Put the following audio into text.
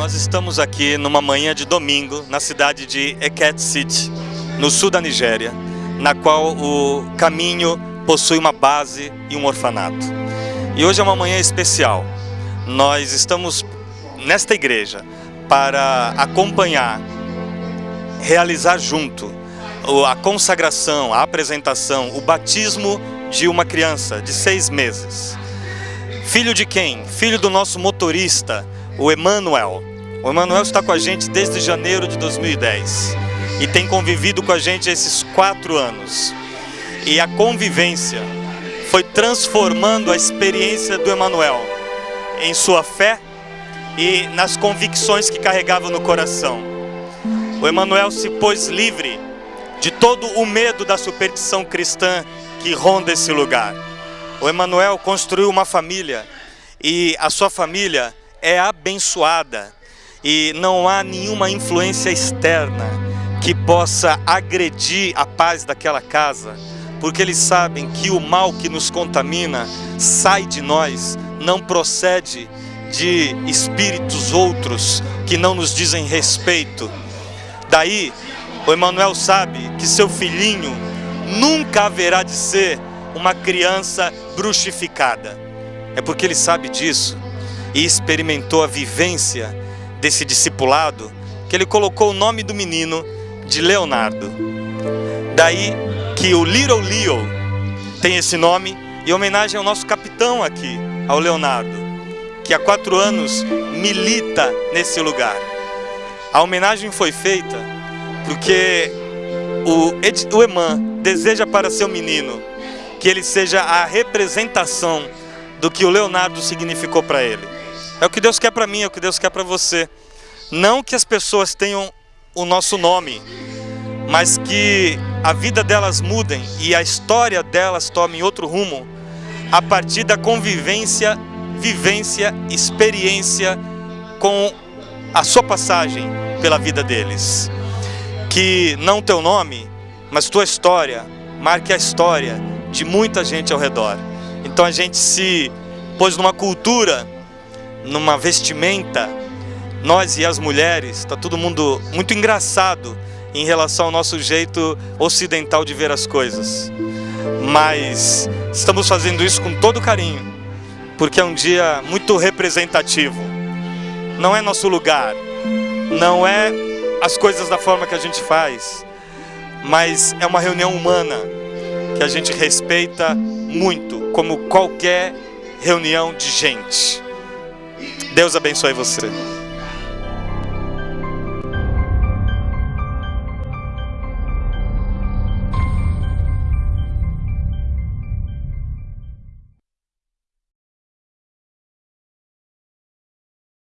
Nós estamos aqui numa manhã de domingo na cidade de Eket City, no sul da Nigéria, na qual o caminho possui uma base e um orfanato. E hoje é uma manhã especial. Nós estamos nesta igreja para acompanhar, realizar junto a consagração, a apresentação, o batismo de uma criança de seis meses. Filho de quem? Filho do nosso motorista, o Emanuel. O Emanuel está com a gente desde janeiro de 2010 e tem convivido com a gente esses quatro anos. E a convivência foi transformando a experiência do Emanuel em sua fé e nas convicções que carregava no coração. O Emanuel se pôs livre de todo o medo da superstição cristã que ronda esse lugar. O Emanuel construiu uma família e a sua família é abençoada e não há nenhuma influência externa que possa agredir a paz daquela casa, porque eles sabem que o mal que nos contamina sai de nós, não procede de espíritos outros que não nos dizem respeito. Daí, o Emanuel sabe que seu filhinho nunca haverá de ser uma criança bruxificada. É porque ele sabe disso e experimentou a vivência desse discipulado que ele colocou o nome do menino de Leonardo. Daí que o Little Leo tem esse nome em homenagem ao nosso capitão aqui, ao Leonardo, que há quatro anos milita nesse lugar. A homenagem foi feita porque o, o Eman deseja para seu menino que ele seja a representação do que o Leonardo significou para ele. É o que Deus quer para mim, é o que Deus quer para você. Não que as pessoas tenham o nosso nome, mas que a vida delas mudem e a história delas tome outro rumo a partir da convivência, vivência, experiência com a sua passagem pela vida deles. Que não teu nome, mas tua história marque a história de muita gente ao redor. Então a gente se pôs numa cultura, numa vestimenta, nós e as mulheres, está todo mundo muito engraçado em relação ao nosso jeito ocidental de ver as coisas. Mas estamos fazendo isso com todo carinho, porque é um dia muito representativo. Não é nosso lugar, não é as coisas da forma que a gente faz, mas é uma reunião humana que a gente respeita muito, como qualquer reunião de gente. Deus abençoe você.